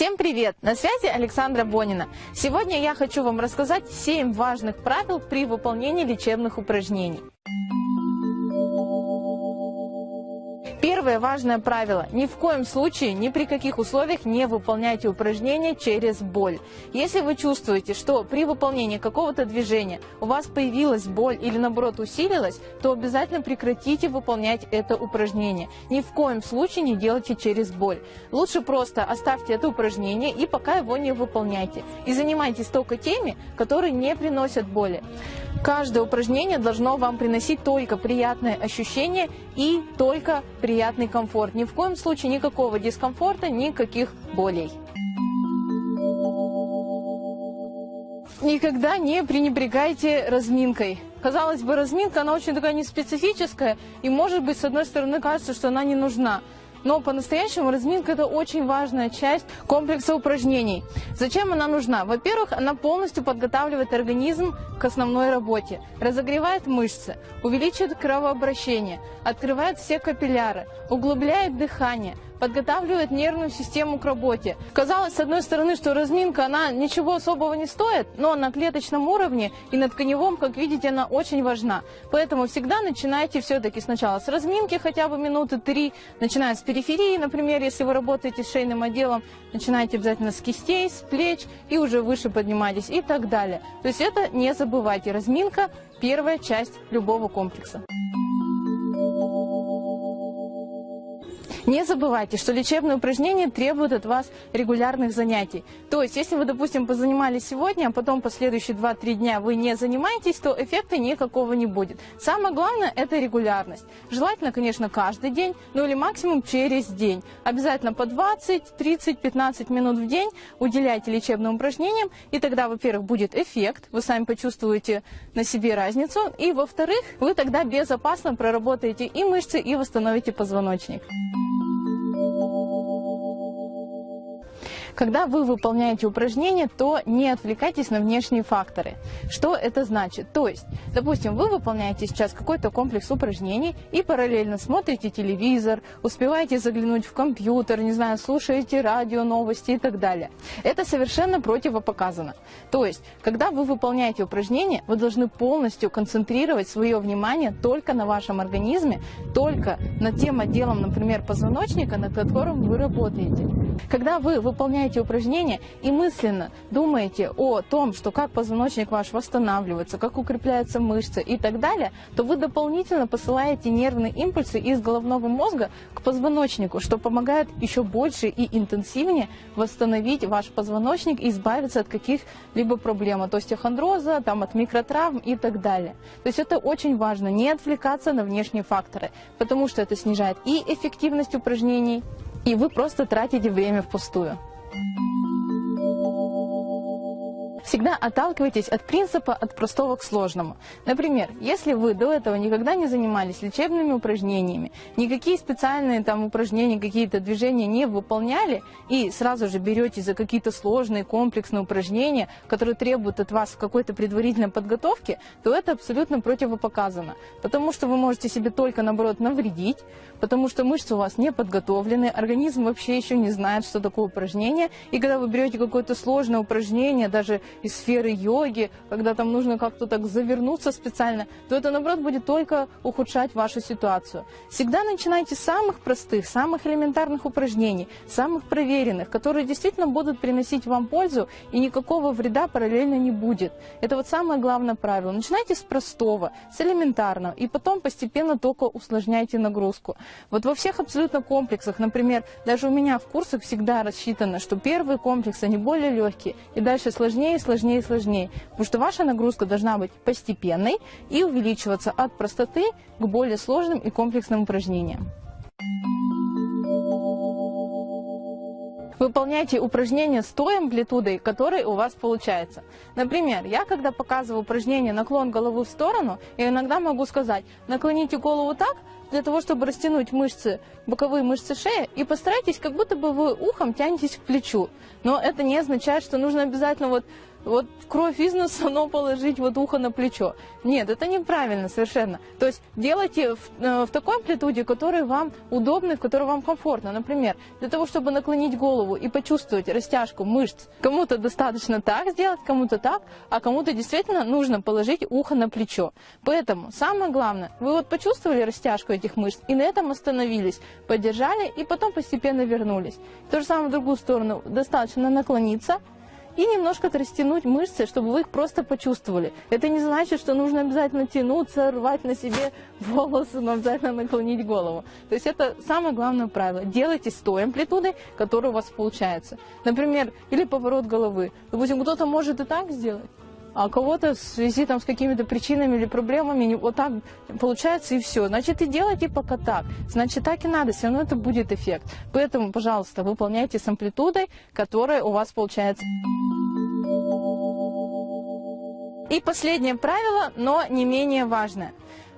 Всем привет! На связи Александра Бонина. Сегодня я хочу вам рассказать 7 важных правил при выполнении лечебных упражнений. Первое важное правило. Ни в коем случае, ни при каких условиях не выполняйте упражнения через боль. Если вы чувствуете, что при выполнении какого-то движения у вас появилась боль или наоборот усилилась, то обязательно прекратите выполнять это упражнение. Ни в коем случае не делайте через боль. Лучше просто оставьте это упражнение и пока его не выполняйте. И занимайтесь только теми, которые не приносят боли. Каждое упражнение должно вам приносить только приятное ощущение и только приятный комфорт. Ни в коем случае никакого дискомфорта, никаких болей. Никогда не пренебрегайте разминкой. Казалось бы, разминка, она очень такая неспецифическая, и может быть, с одной стороны, кажется, что она не нужна. Но по-настоящему разминка – это очень важная часть комплекса упражнений. Зачем она нужна? Во-первых, она полностью подготавливает организм к основной работе, разогревает мышцы, увеличивает кровообращение, открывает все капилляры, углубляет дыхание – подготавливает нервную систему к работе. Казалось, с одной стороны, что разминка, она ничего особого не стоит, но на клеточном уровне и на тканевом, как видите, она очень важна. Поэтому всегда начинайте все-таки сначала с разминки, хотя бы минуты три, начиная с периферии, например, если вы работаете с шейным отделом, начинайте обязательно с кистей, с плеч и уже выше поднимайтесь и так далее. То есть это не забывайте, разминка – первая часть любого комплекса. Не забывайте, что лечебные упражнения требуют от вас регулярных занятий. То есть, если вы, допустим, позанимались сегодня, а потом последующие 2-3 дня вы не занимаетесь, то эффекта никакого не будет. Самое главное – это регулярность. Желательно, конечно, каждый день, ну или максимум через день. Обязательно по 20, 30, 15 минут в день уделяйте лечебным упражнениям, и тогда, во-первых, будет эффект, вы сами почувствуете на себе разницу, и, во-вторых, вы тогда безопасно проработаете и мышцы, и восстановите позвоночник. Когда вы выполняете упражнения, то не отвлекайтесь на внешние факторы. Что это значит? То есть, допустим, вы выполняете сейчас какой-то комплекс упражнений и параллельно смотрите телевизор, успеваете заглянуть в компьютер, не знаю, слушаете радио, новости и так далее. Это совершенно противопоказано. То есть, когда вы выполняете упражнения, вы должны полностью концентрировать свое внимание только на вашем организме, только над тем отделом, например, позвоночника, над которым вы работаете. Когда вы выполняете выполняете упражнения и мысленно думаете о том, что как позвоночник ваш восстанавливается, как укрепляются мышцы и так далее, то вы дополнительно посылаете нервные импульсы из головного мозга к позвоночнику, что помогает еще больше и интенсивнее восстановить ваш позвоночник и избавиться от каких-либо проблем, от остеохондроза, там, от микротравм и так далее. То есть это очень важно, не отвлекаться на внешние факторы, потому что это снижает и эффективность упражнений, и вы просто тратите время впустую. you Всегда отталкивайтесь от принципа от простого к сложному. Например, если вы до этого никогда не занимались лечебными упражнениями, никакие специальные там упражнения, какие-то движения не выполняли, и сразу же берете за какие-то сложные комплексные упражнения, которые требуют от вас какой-то предварительной подготовки, то это абсолютно противопоказано. Потому что вы можете себе только, наоборот, навредить, потому что мышцы у вас не подготовлены, организм вообще еще не знает, что такое упражнение, и когда вы берете какое-то сложное упражнение, даже из сферы йоги, когда там нужно как-то так завернуться специально, то это, наоборот, будет только ухудшать вашу ситуацию. Всегда начинайте с самых простых, самых элементарных упражнений, самых проверенных, которые действительно будут приносить вам пользу, и никакого вреда параллельно не будет. Это вот самое главное правило. Начинайте с простого, с элементарного, и потом постепенно только усложняйте нагрузку. Вот во всех абсолютно комплексах, например, даже у меня в курсах всегда рассчитано, что первые комплексы, они более легкие, и дальше сложнее, сложнее и сложнее. Потому что ваша нагрузка должна быть постепенной и увеличиваться от простоты к более сложным и комплексным упражнениям. Выполняйте упражнения с той амплитудой, которой у вас получается. Например, я когда показываю упражнение наклон головы в сторону, я иногда могу сказать, наклоните голову так, для того, чтобы растянуть мышцы, боковые мышцы шеи, и постарайтесь, как будто бы вы ухом тянетесь к плечу. Но это не означает, что нужно обязательно вот вот кровь из носа, но положить вот ухо на плечо. Нет, это неправильно совершенно. То есть делайте в, э, в такой амплитуде, который вам удобный, в которой вам комфортно. Например, для того, чтобы наклонить голову и почувствовать растяжку мышц, кому-то достаточно так сделать, кому-то так, а кому-то действительно нужно положить ухо на плечо. Поэтому самое главное, вы вот почувствовали растяжку этих мышц и на этом остановились, поддержали и потом постепенно вернулись. То же самое в другую сторону. Достаточно наклониться, и немножко растянуть мышцы, чтобы вы их просто почувствовали. Это не значит, что нужно обязательно тянуться, рвать на себе волосы, но обязательно наклонить голову. То есть это самое главное правило. Делайте с той амплитудой, которая у вас получается. Например, или поворот головы. Допустим, кто-то может и так сделать, а кого-то в связи там, с какими-то причинами или проблемами вот так получается и все. Значит, и делайте пока так. Значит, так и надо, все равно это будет эффект. Поэтому, пожалуйста, выполняйте с амплитудой, которая у вас получается. И последнее правило, но не менее важное.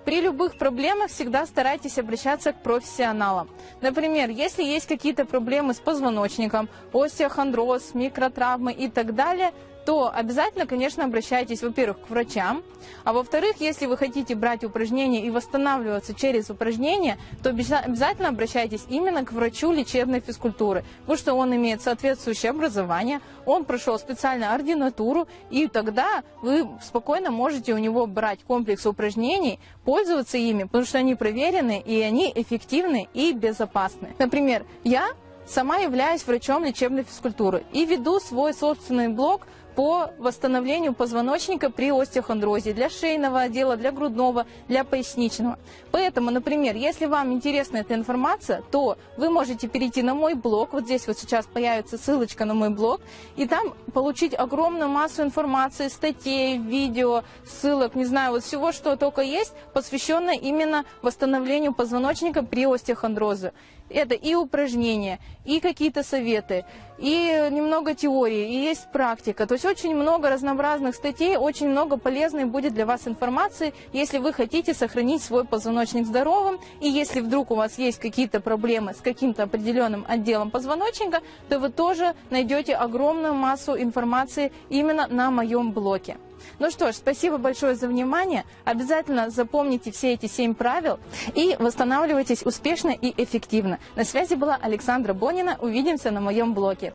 При любых проблемах всегда старайтесь обращаться к профессионалам. Например, если есть какие-то проблемы с позвоночником, остеохондроз, микротравмы и так далее – то обязательно, конечно, обращайтесь, во-первых, к врачам, а во-вторых, если вы хотите брать упражнения и восстанавливаться через упражнения, то обязательно обращайтесь именно к врачу лечебной физкультуры, потому что он имеет соответствующее образование, он прошел специальную ординатуру, и тогда вы спокойно можете у него брать комплекс упражнений, пользоваться ими, потому что они проверены, и они эффективны и безопасны. Например, я сама являюсь врачом лечебной физкультуры и веду свой собственный блог по восстановлению позвоночника при остеохондрозе для шейного отдела, для грудного, для поясничного. Поэтому, например, если вам интересна эта информация, то вы можете перейти на мой блог, вот здесь вот сейчас появится ссылочка на мой блог, и там получить огромную массу информации, статей, видео, ссылок, не знаю, вот всего, что только есть, посвященное именно восстановлению позвоночника при остеохондрозе. Это и упражнения, и какие-то советы, и немного теории, и есть практика. То есть очень много разнообразных статей, очень много полезной будет для вас информации, если вы хотите сохранить свой позвоночник здоровым. И если вдруг у вас есть какие-то проблемы с каким-то определенным отделом позвоночника, то вы тоже найдете огромную массу информации именно на моем блоке. Ну что ж, спасибо большое за внимание. Обязательно запомните все эти семь правил и восстанавливайтесь успешно и эффективно. На связи была Александра Бонина. Увидимся на моем блоге.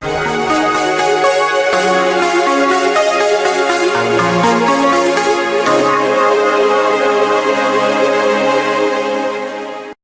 Thank you.